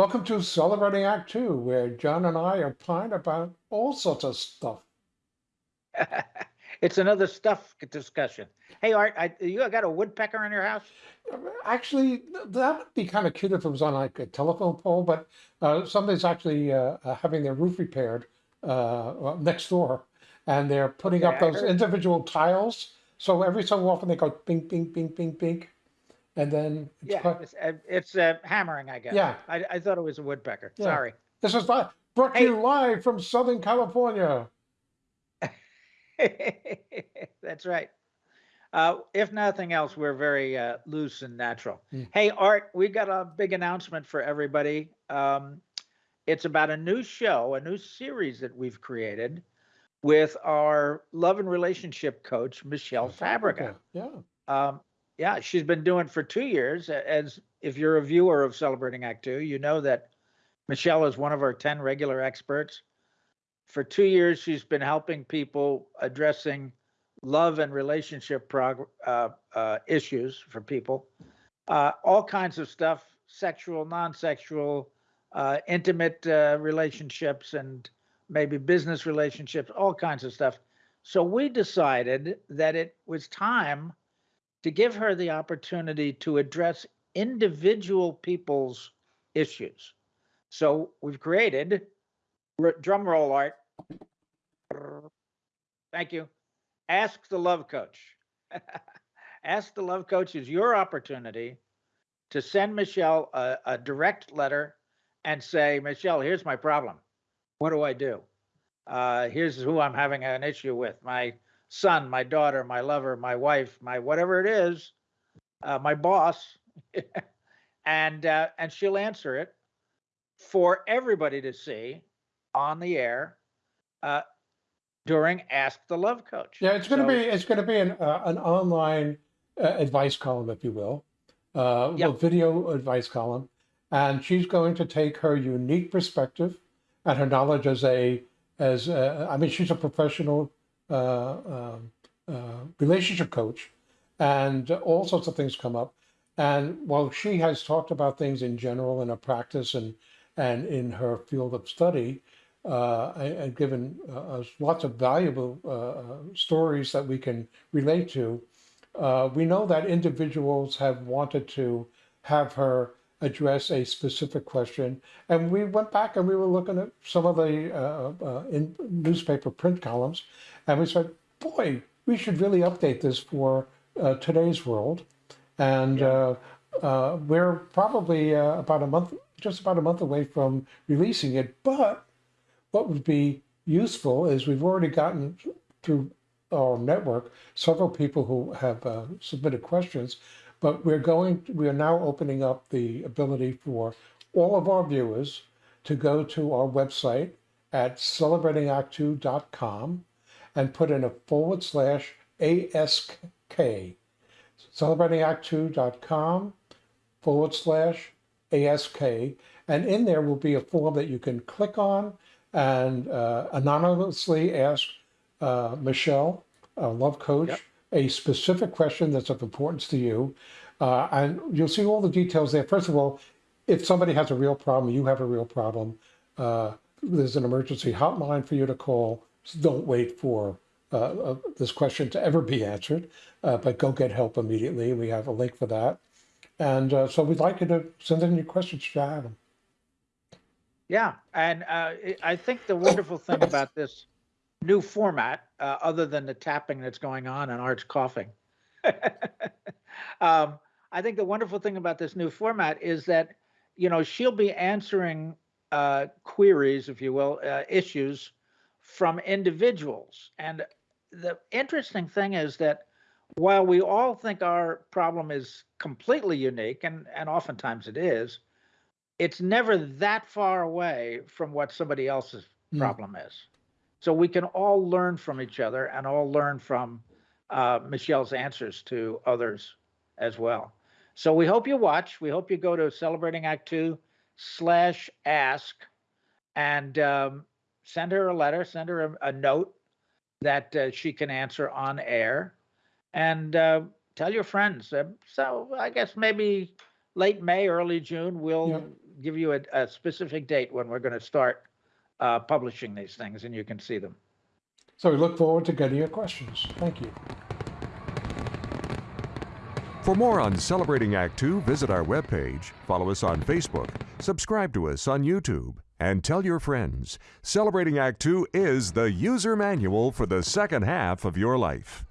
Welcome to Celebrating Act Two, where John and I opine about all sorts of stuff. it's another stuff discussion. Hey, Art, I, you got a woodpecker in your house? Actually, that would be kind of cute if it was on like a telephone pole, but uh, somebody's actually uh, uh, having their roof repaired uh, next door, and they're putting Okay, up those individual tiles. So every so often they go bing, bing, bing, bing, bing, and then it's Yeah, quite- it's, uh, it's uh, hammering, I guess. Yeah. I, I thought it was a woodpecker. Yeah. Sorry. this is li- brought to Hey. you live from Southern California. That's right. Uh, if nothing else, we're very uh, loose and natural. Mm. Hey, Art, we got a big announcement for everybody. Um, it's about a new show, a new series that we've created with our love and relationship coach, Michelle Fabrica. Yeah. Um, yeah, she's been doing for two years. As if you're a viewer of Celebrating Act Two, you know that Michelle is one of our 10 regular experts. For two years, she's been helping people addressing love and relationship uh, uh, issues for people. Uh, all kinds of stuff sexual, non sexual, uh, intimate uh, relationships, and maybe business relationships, all kinds of stuff. So we decided that it was time to give her the opportunity to address individual people's issues. So we've created, drum roll art. Thank you. Ask the Love Coach. Ask the Love Coach is your opportunity to send Michelle a, a direct letter and say, Michelle, here's my problem. What do I do? Uh, here's who I'm having an issue with my son, my daughter, my lover, my wife, my whatever it is, uh, my boss, and uh, and she'll answer it for everybody to see on the air uh, during Ask the Love Coach. Yeah, it's going to So- be it's going to be an uh, an online uh, advice column, if you will, uh, Yep. a video advice column, and she's going to take her unique perspective and her knowledge as a as uh, I mean she's a professional relationship coach, and all sorts of things come up. And while she has talked about things in general in her practice and and in her field of study, uh, and, and given uh, us lots of valuable uh, stories that we can relate to. Uh, we know that individuals have wanted to have her address a specific question, and we went back and we were looking at some of the uh, uh, in newspaper print columns, and we said, "Boy, we should really update this for uh, today's world." And uh, uh, we're probably uh, about a month, just about a month away from releasing it, but what would be useful is we've already gotten through our network several people who have uh, submitted questions, but we're going, we are now opening up the ability for all of our viewers to go to our website at celebratingact2.com and put in a forward slash ASK, celebratingact2.com forward slash ASK. And in there will be a form that you can click on and uh, anonymously ask uh, Michelle, a love coach, Yep. A specific question that's of importance to you. Uh, and you'll see all the details there. First of all, if somebody has a real problem, you have a real problem, uh, there's an emergency hotline for you to call. So don't wait for uh, uh, this question to ever be answered, uh, but go get help immediately. We have a link for that. And uh, so we'd like you to send in your questions have them. Yeah, and I think the wonderful thing about this new format, uh, other than the tapping that's going on and Art's coughing, um, I think the wonderful thing about this new format is that you know she'll be answering uh, queries, if you will, uh, issues from individuals. And the interesting thing is that while we all think our problem is completely unique, and and oftentimes it is, it's never that far away from what somebody else's Hmm. problem is. So we can all learn from each other and all learn from uh, Michelle's answers to others as well. So we hope you watch. We hope you go to Celebrating Act Two slash ask and um, send her a letter, send her a, a note that uh, she can answer on air, and uh, tell your friends. Uh, so I guess maybe late May, early June, we'll Yeah. give you a, a specific date when we're going to start uh, publishing these things and you can see them. So we look forward to getting your questions. Thank you. For more on Celebrating Act Two, visit our webpage, follow us on Facebook, subscribe to us on YouTube, and tell your friends. Celebrating Act Two is the user manual for the second half of your life.